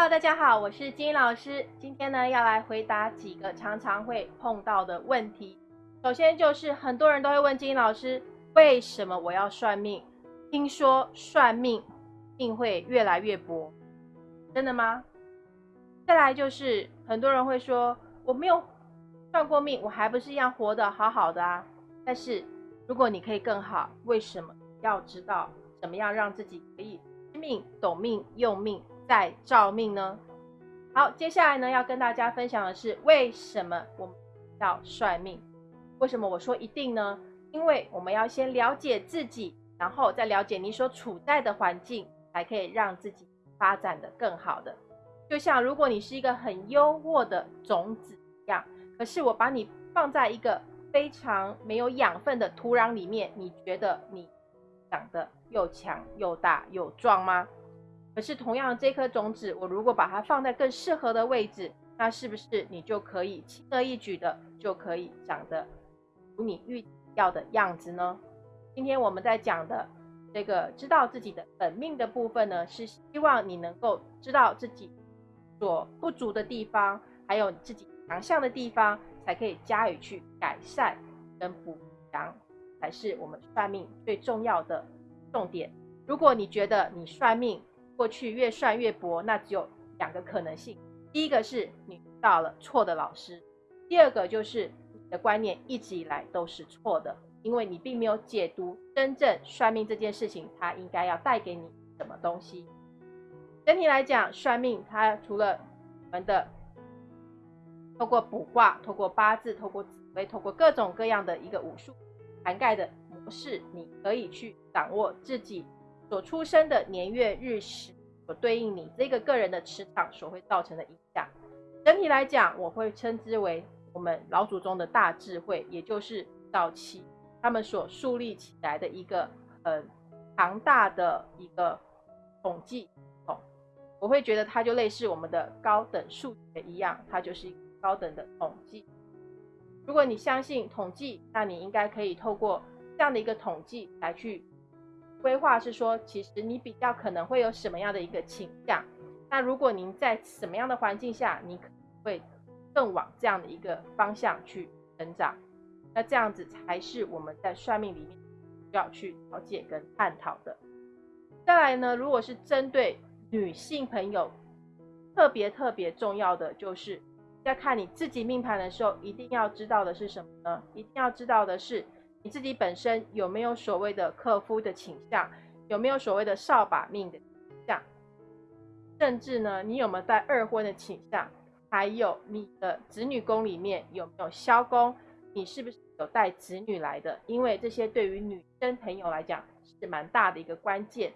Hello，大家好，我是金老师。今天呢，要来回答几个常常会碰到的问题。首先就是很多人都会问金老师，为什么我要算命？听说算命命会越来越薄，真的吗？再来就是很多人会说，我没有算过命，我还不是一样活得好好的啊。但是如果你可以更好，为什么要知道怎么样让自己可以知命、懂命、用命？在照命呢？好，接下来呢要跟大家分享的是为什么我们要算命？为什么我说一定呢？因为我们要先了解自己，然后再了解你所处在的环境，才可以让自己发展的更好的。就像如果你是一个很优渥的种子一样，可是我把你放在一个非常没有养分的土壤里面，你觉得你长得又强又大又壮吗？可是，同样这颗种子，我如果把它放在更适合的位置，那是不是你就可以轻而易举的就可以长得如你预要的样子呢？今天我们在讲的这个知道自己的本命的部分呢，是希望你能够知道自己所不足的地方，还有自己强项的地方，才可以加以去改善跟补强，才是我们算命最重要的重点。如果你觉得你算命，过去越算越薄，那只有两个可能性。第一个是你遇到了错的老师，第二个就是你的观念一直以来都是错的，因为你并没有解读真正算命这件事情，它应该要带给你什么东西。整体来讲，算命它除了我们的透过卜卦、透过八字、透过紫微、透过各种各样的一个武术涵盖的模式，你可以去掌握自己。所出生的年月日时，所对应你这个个人的磁场所会造成的影响。整体来讲，我会称之为我们老祖宗的大智慧，也就是早期他们所树立起来的一个很庞大的一个统计哦。我会觉得它就类似我们的高等数学一样，它就是一个高等的统计。如果你相信统计，那你应该可以透过这样的一个统计来去。规划是说，其实你比较可能会有什么样的一个倾向？那如果您在什么样的环境下，你可能会更往这样的一个方向去成长？那这样子才是我们在算命里面要去了解跟探讨的。再来呢，如果是针对女性朋友，特别特别重要的就是在看你自己命盘的时候，一定要知道的是什么呢？一定要知道的是。你自己本身有没有所谓的克夫的倾向？有没有所谓的扫把命的倾向？甚至呢，你有没有带二婚的倾向？还有你的子女宫里面有没有消宫？你是不是有带子女来的？因为这些对于女生朋友来讲是蛮大的一个关键。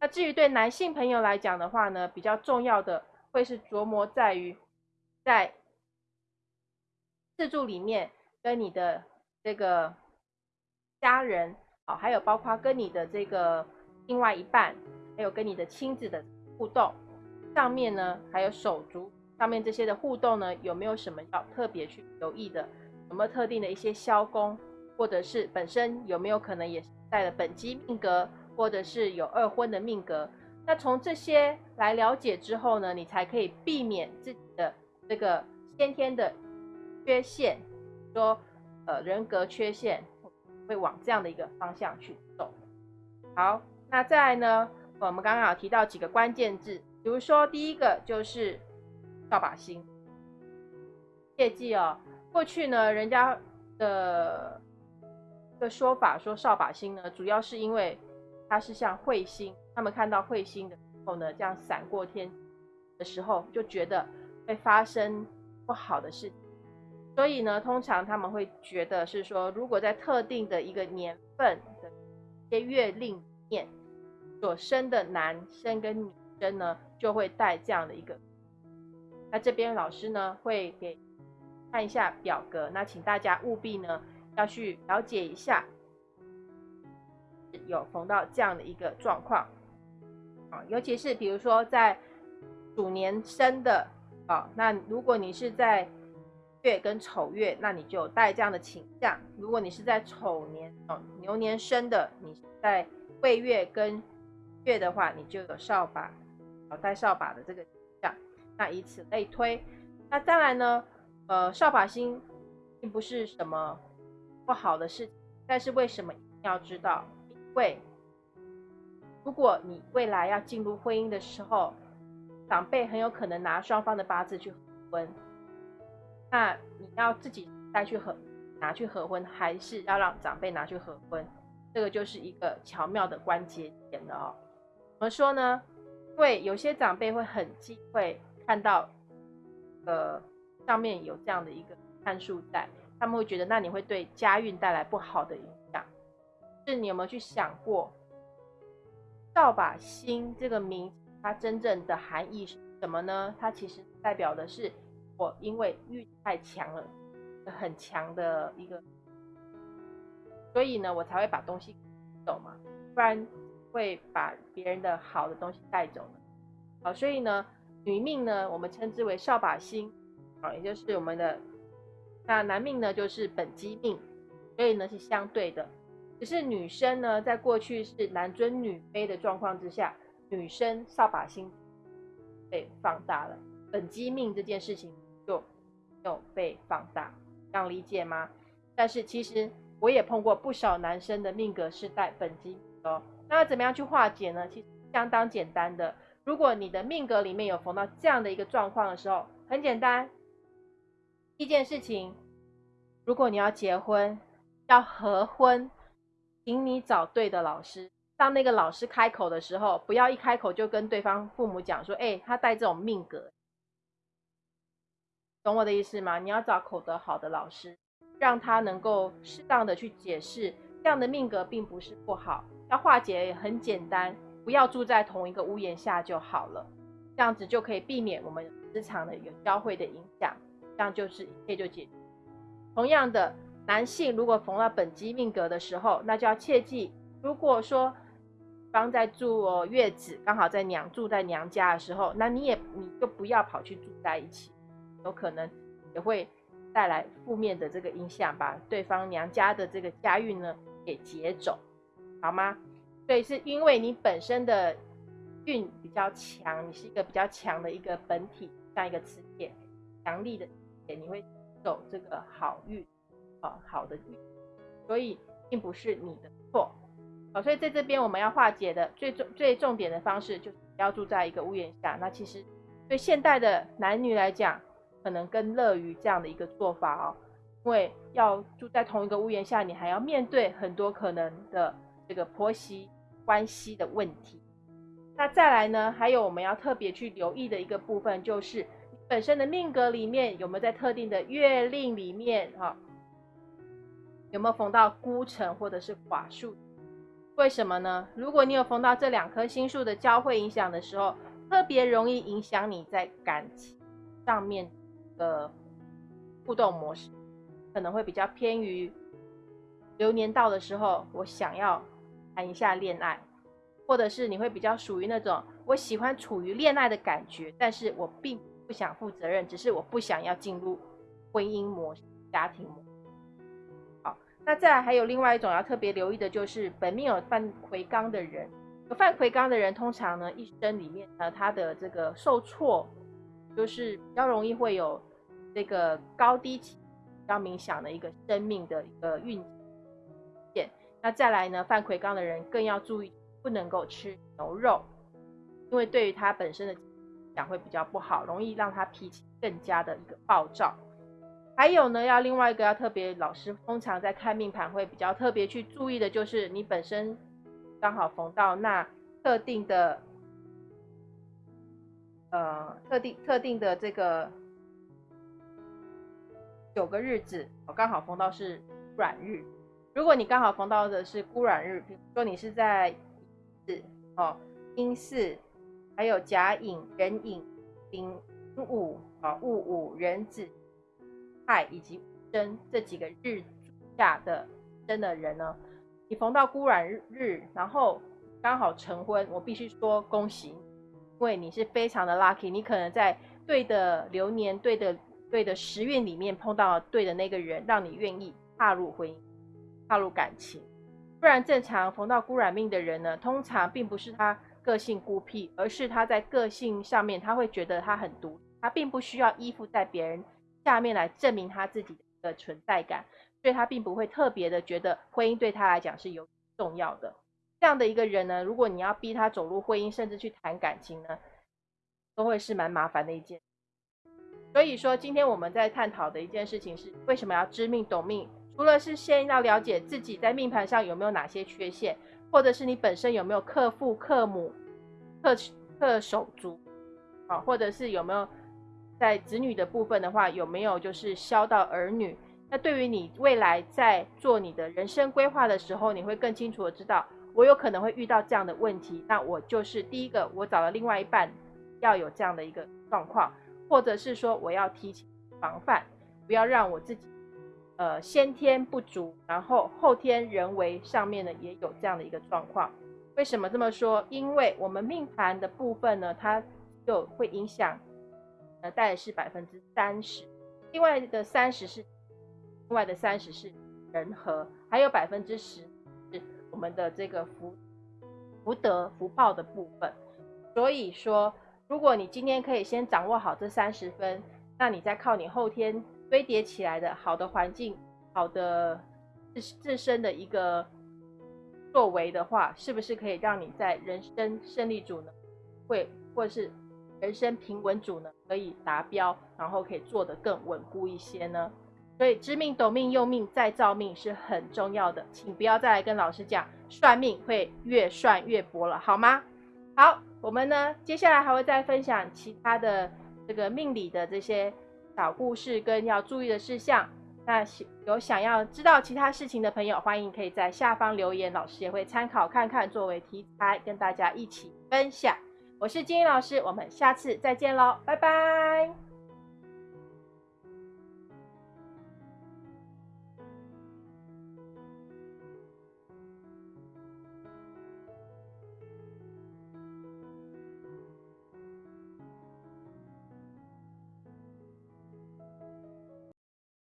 那至于对男性朋友来讲的话呢，比较重要的会是琢磨在于在自助里面跟你的这个。家人，好，还有包括跟你的这个另外一半，还有跟你的亲子的互动，上面呢，还有手足上面这些的互动呢，有没有什么要特别去留意的？有没有特定的一些消功，或者是本身有没有可能也带了本机命格，或者是有二婚的命格？那从这些来了解之后呢，你才可以避免自己的这个先天的缺陷，说呃人格缺陷。会往这样的一个方向去走。好，那再来呢？我们刚刚有提到几个关键字，比如说第一个就是扫把星。切记哦，过去呢，人家的的说法说扫把星呢，主要是因为它是像彗星，他们看到彗星的时候呢，这样闪过天的时候，就觉得会发生不好的事情。所以呢，通常他们会觉得是说，如果在特定的一个年份的一些月令里面所生的男生跟女生呢，就会带这样的一个。那这边老师呢会给看一下表格，那请大家务必呢要去了解一下，有逢到这样的一个状况啊，尤其是比如说在鼠年生的啊，那如果你是在月跟丑月，那你就有带这样的倾向。如果你是在丑年哦牛年生的，你在未月跟月的话，你就有扫把，哦带扫把的这个倾向，那以此类推。那当然呢，呃，扫把星并不是什么不好的事情，但是为什么一定要知道？因为如果你未来要进入婚姻的时候，长辈很有可能拿双方的八字去合婚，那你要自己再去合拿去合婚，还是要让长辈拿去合婚？这个就是一个巧妙的关节点了哦。怎么说呢？因为有些长辈会很忌讳看到，呃，上面有这样的一个参数在，他们会觉得那你会对家运带来不好的影响。是你有没有去想过，扫把星这个名？它真正的含义是什么呢？它其实代表的是我因为运太强了，很强的一个，所以呢，我才会把东西走嘛，不然会把别人的好的东西带走了。好，所以呢，女命呢，我们称之为扫把星，啊，也就是我们的那男命呢，就是本机命，所以呢是相对的。只是女生呢，在过去是男尊女卑的状况之下。女生扫把星被放大了，本机命这件事情有被放大，这样理解吗？但是其实我也碰过不少男生的命格是带本金的哦。那怎么样去化解呢？其实相当简单的。如果你的命格里面有逢到这样的一个状况的时候，很简单，一件事情，如果你要结婚要合婚，请你找对的老师。当那个老师开口的时候，不要一开口就跟对方父母讲说：“哎，他带这种命格，懂我的意思吗？”你要找口德好的老师，让他能够适当的去解释这样的命格并不是不好，要化解也很简单，不要住在同一个屋檐下就好了，这样子就可以避免我们职场的有交汇的影响，这样就是一切就解决。同样的，男性如果逢到本机命格的时候，那就要切记，如果说。刚在住月子，刚好在娘住在娘家的时候，那你也你就不要跑去住在一起，有可能也会带来负面的这个影响，把对方娘家的这个家运呢给劫走，好吗？所以是因为你本身的运比较强，你是一个比较强的一个本体，像一个磁铁，强力的磁铁，你会走这个好运，啊好的运，所以并不是你的错。好，所以在这边我们要化解的最重最重点的方式，就是要住在一个屋檐下。那其实对现代的男女来讲，可能更乐于这样的一个做法哦，因为要住在同一个屋檐下，你还要面对很多可能的这个婆媳关系的问题。那再来呢，还有我们要特别去留意的一个部分，就是你本身的命格里面有没有在特定的月令里面哈，有没有逢到孤城或者是寡数。为什么呢？如果你有逢到这两颗星数的交汇影响的时候，特别容易影响你在感情上面的互动模式，可能会比较偏于流年到的时候，我想要谈一下恋爱，或者是你会比较属于那种我喜欢处于恋爱的感觉，但是我并不想负责任，只是我不想要进入婚姻模式、家庭模式。好。那再来还有另外一种要特别留意的，就是本命有犯魁罡的人，有犯魁罡的人，通常呢一生里面呢，他的这个受挫，就是比较容易会有这个高低起比较冥想的一个生命的一个运线。那再来呢，犯魁罡的人更要注意，不能够吃牛肉，因为对于他本身的讲会比较不好，容易让他脾气更加的一个暴躁。还有呢，要另外一个要特别，老师通常在看命盘会比较特别去注意的，就是你本身刚好逢到那特定的，呃，特定特定的这个九个日子，我刚好逢到是软日。如果你刚好逢到的是孤软日，比如说你是在子哦、阴巳，还有甲寅、壬寅、丙午啊、戊午、壬子。亥以及申这几个日下的生的人呢，你逢到孤软日，然后刚好成婚，我必须说恭喜，因为你是非常的 lucky，你可能在对的流年、对的对的时运里面碰到对的那个人，让你愿意踏入婚姻、踏入感情。不然正常逢到孤软命的人呢，通常并不是他个性孤僻，而是他在个性上面他会觉得他很独，他并不需要依附在别人下面来证明他自己的存在感，所以他并不会特别的觉得婚姻对他来讲是有重要的。这样的一个人呢，如果你要逼他走入婚姻，甚至去谈感情呢，都会是蛮麻烦的一件。所以说，今天我们在探讨的一件事情是，为什么要知命懂命？除了是先要了解自己在命盘上有没有哪些缺陷，或者是你本身有没有克父、克母、克克手足，啊，或者是有没有在子女的部分的话，有没有就是消到儿女？那对于你未来在做你的人生规划的时候，你会更清楚的知道。我有可能会遇到这样的问题，那我就是第一个，我找了另外一半，要有这样的一个状况，或者是说我要提前防范，不要让我自己，呃，先天不足，然后后天人为上面呢也有这样的一个状况。为什么这么说？因为我们命盘的部分呢，它就会影响，呃，大概是百分之三十，另外的三十是，另外的三十是人和，还有百分之十是。我们的这个福福德福报的部分，所以说，如果你今天可以先掌握好这三十分，那你再靠你后天堆叠起来的好的环境、好的自自身的一个作为的话，是不是可以让你在人生胜利组呢？会或者是人生平稳组呢？可以达标，然后可以做得更稳固一些呢？所以知命懂命用命再造命是很重要的，请不要再来跟老师讲算命会越算越薄了，好吗？好，我们呢接下来还会再分享其他的这个命理的这些小故事跟要注意的事项。那有想要知道其他事情的朋友，欢迎可以在下方留言，老师也会参考看看作为题材跟大家一起分享。我是金英老师，我们下次再见喽，拜拜。